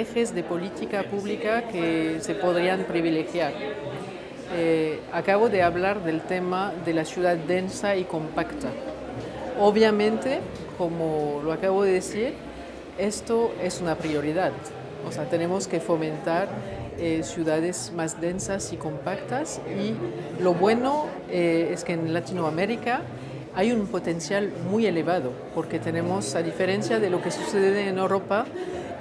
ejes de política pública que se podrían privilegiar. Eh, acabo de hablar del tema de la ciudad densa y compacta. Obviamente, como lo acabo de decir, esto es una prioridad. O sea, tenemos que fomentar eh, ciudades más densas y compactas y lo bueno eh, es que en Latinoamérica hay un potencial muy elevado porque tenemos, a diferencia de lo que sucede en Europa,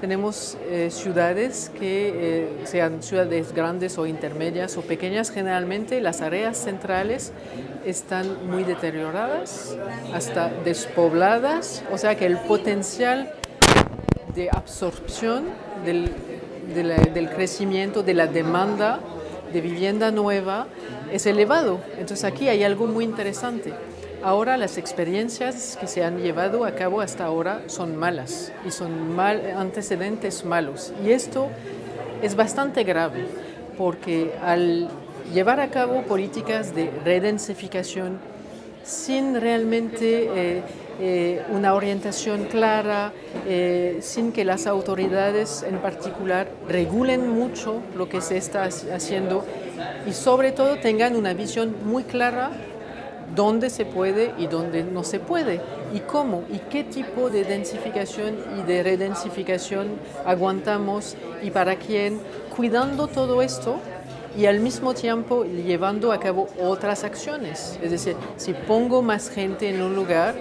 tenemos eh, ciudades que sean ciudades grandes o intermedias o pequeñas, generalmente las áreas centrales están muy deterioradas, hasta despobladas, o sea que el potencial de absorción del del crecimiento de la demanda de vivienda nueva es elevado. Entonces aquí hay algo muy interesante. Ahora las experiencias que se han llevado a cabo hasta ahora son malas y son antecedentes malos. Y esto es bastante grave porque al llevar a cabo políticas de redensificación sin realmente eh, eh, una orientación clara, eh, sin que las autoridades en particular regulen mucho lo que se está haciendo y sobre todo tengan una visión muy clara dónde se puede y dónde no se puede y cómo y qué tipo de densificación y de redensificación aguantamos y para quién, cuidando todo esto y al mismo tiempo llevando a cabo otras acciones. Es decir, si pongo más gente en un lugar,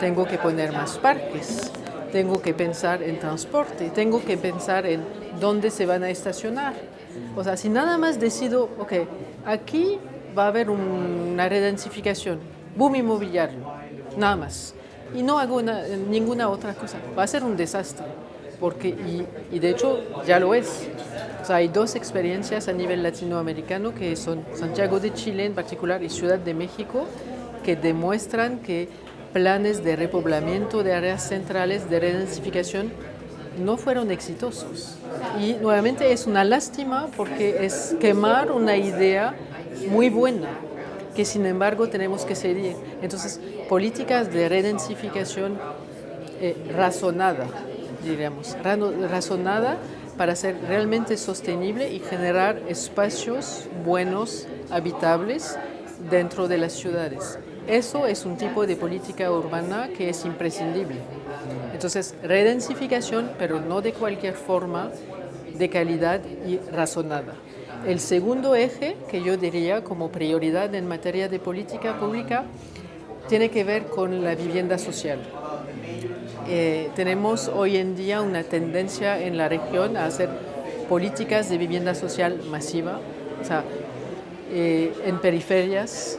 tengo que poner más parques, tengo que pensar en transporte, tengo que pensar en dónde se van a estacionar. O sea, si nada más decido, ok, aquí va a haber una redensificación, boom inmobiliario, nada más, y no hago ninguna otra cosa, va a ser un desastre, porque, y, y de hecho ya lo es. O sea, hay dos experiencias a nivel latinoamericano que son Santiago de Chile en particular y Ciudad de México, que demuestran que planes de repoblamiento de áreas centrales de redensificación no fueron exitosos. Y nuevamente es una lástima porque es quemar una idea muy buena que sin embargo tenemos que seguir. Entonces, políticas de redensificación eh, razonada, diríamos, razonada para ser realmente sostenible y generar espacios buenos, habitables dentro de las ciudades. Eso es un tipo de política urbana que es imprescindible. Entonces, redensificación, pero no de cualquier forma, de calidad y razonada. El segundo eje que yo diría como prioridad en materia de política pública tiene que ver con la vivienda social. Eh, tenemos hoy en día una tendencia en la región a hacer políticas de vivienda social masiva, o sea, eh, en periferias,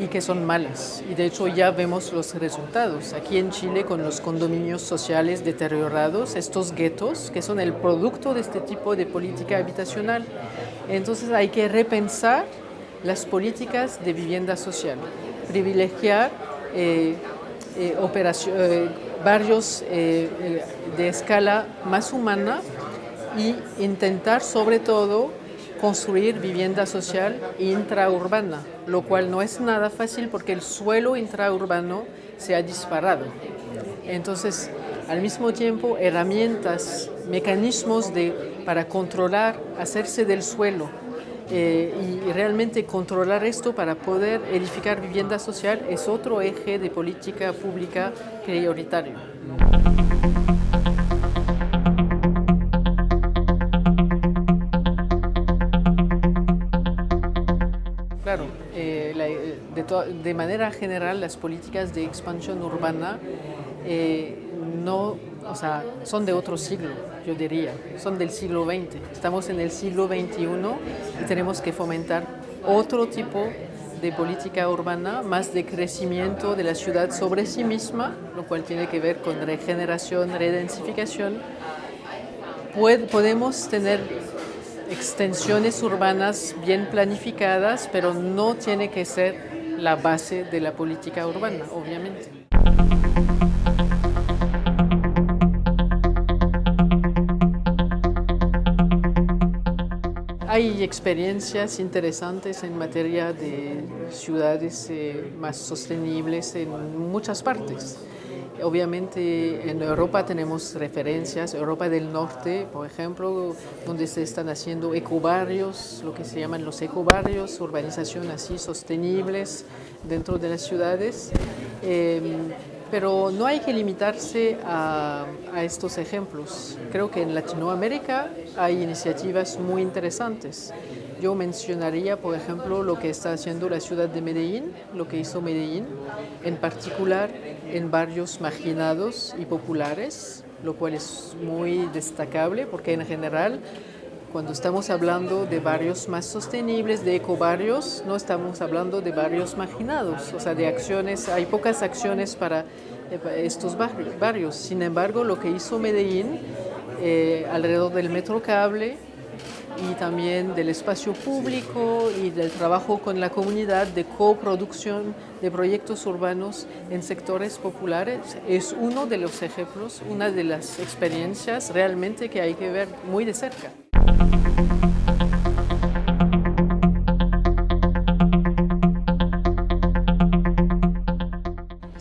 y que son malas. Y de hecho ya vemos los resultados. Aquí en Chile con los condominios sociales deteriorados, estos guetos que son el producto de este tipo de política habitacional. Entonces hay que repensar las políticas de vivienda social, privilegiar eh, eh, eh, barrios de escala más humana y intentar sobre todo construir vivienda social intraurbana, lo cual no es nada fácil porque el suelo intraurbano se ha disparado. Entonces, al mismo tiempo, herramientas, mecanismos de, para controlar, hacerse del suelo eh, y realmente controlar esto para poder edificar vivienda social es otro eje de política pública prioritario. De, manera general las políticas de expansión urbana eh, no, o sea, son de otro siglo, yo diría, son del siglo XX. Estamos en el siglo XXI y tenemos que fomentar otro tipo de política urbana, más de crecimiento de la ciudad sobre sí misma, lo cual tiene que ver con regeneración, redensificación. podemos tener extensiones urbanas bien planificadas, pero no tiene que ser la base de la política urbana, obviamente. Hay experiencias interesantes en materia de ciudades eh, más sostenibles en muchas partes. Obviamente en Europa tenemos referencias, Europa del Norte, por ejemplo, donde se están haciendo ecobarrios, lo que se llaman los ecobarrios, urbanización así sostenibles dentro de las ciudades. Em, pero no hay que limitarse a, a, estos ejemplos. Creo que en Latinoamérica hay iniciativas muy interesantes. Yo mencionaría, por ejemplo, lo que está haciendo la ciudad de Medellín, lo que hizo Medellín, en particular en barrios marginados y populares, lo cual es muy destacable porque en general cuando estamos hablando de barrios más sostenibles, de ecobarrios, no estamos hablando de barrios marginados, o sea, de acciones, hay pocas acciones para eh, estos barrios. Sin embargo, lo que hizo Medellín eh, alrededor del metro cable y también del espacio público y del trabajo con la comunidad de coproducción de proyectos urbanos en sectores populares es uno de los ejemplos, una de las experiencias realmente que hay que ver muy de cerca.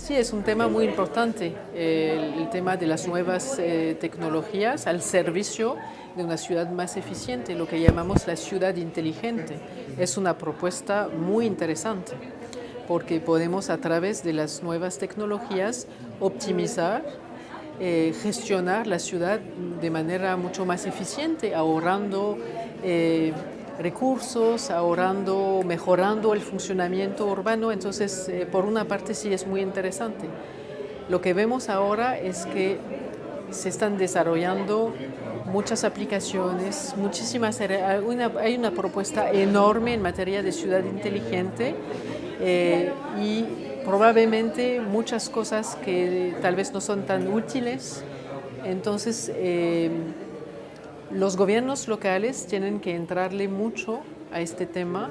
Sí, es un tema muy importante, el, tema de las nuevas eh, tecnologías al servicio de una ciudad más eficiente, lo que llamamos la ciudad inteligente. Es una propuesta muy interesante porque podemos a través de las nuevas tecnologías optimizar eh, gestionar la ciudad de manera mucho más eficiente, ahorrando eh, recursos, ahorrando, mejorando el funcionamiento urbano. Entonces, eh, por una parte sí es muy interesante. Lo que vemos ahora es que se están desarrollando muchas aplicaciones, muchísimas, hay una, propuesta enorme en materia de ciudad inteligente y probablemente muchas cosas que tal vez no son tan útiles. Entonces, eh, los gobiernos locales tienen que entrarle mucho a este tema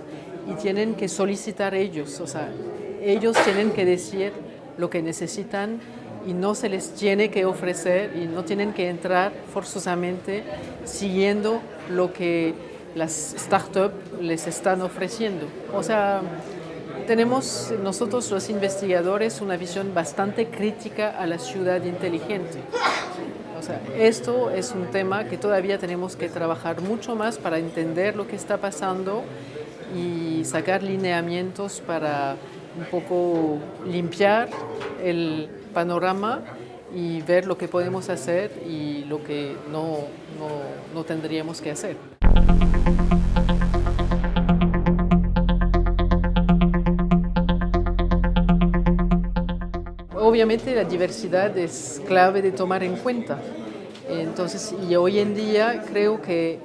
y tienen que solicitar ellos, o sea, ellos tienen que decir lo que necesitan y no se les tiene que ofrecer y no tienen que entrar forzosamente siguiendo lo que las startups les están ofreciendo. O sea, tenemos nosotros los investigadores una visión bastante crítica a la ciudad inteligente. O sea, esto es un tema que todavía tenemos que trabajar mucho más para entender lo que está pasando y sacar lineamientos para un poco limpiar el panorama y ver lo que podemos hacer y lo que no, no, no tendríamos que hacer. Obviamente la diversidad es clave de tomar en cuenta. Entonces, y hoy en día creo que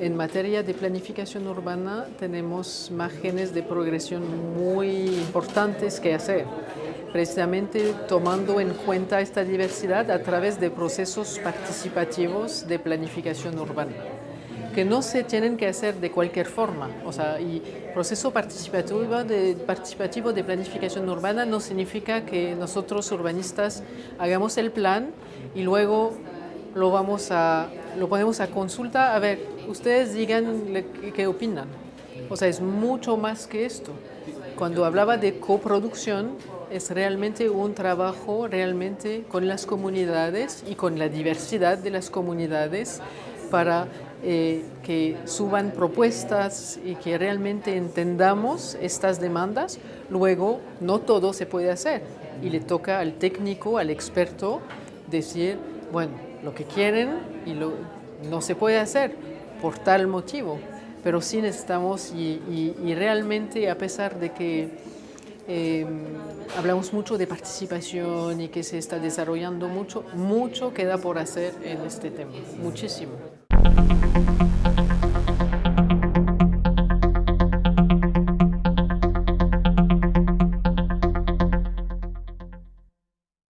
en materia de planificación urbana tenemos márgenes de progresión muy importantes que hacer, precisamente tomando en cuenta esta diversidad a través de procesos participativos de planificación urbana que no se tienen que hacer de cualquier forma. O sea, y proceso participativo de, participativo de planificación urbana no significa que nosotros urbanistas hagamos el plan y luego lo, vamos a, lo ponemos a consulta. A ver, ustedes digan qué opinan. O sea, es mucho más que esto. Cuando hablaba de coproducción, es realmente un trabajo realmente con las comunidades y con la diversidad de las comunidades para eh, que suban propuestas y que realmente entendamos estas demandas, luego no todo se puede hacer y le toca al técnico, al experto, decir, bueno, lo que quieren y lo, no se puede hacer por tal motivo, pero sí necesitamos y, realmente a pesar de que em, hablamos mucho de participación y que se está desarrollando mucho, mucho queda por hacer en este tema, muchísimo.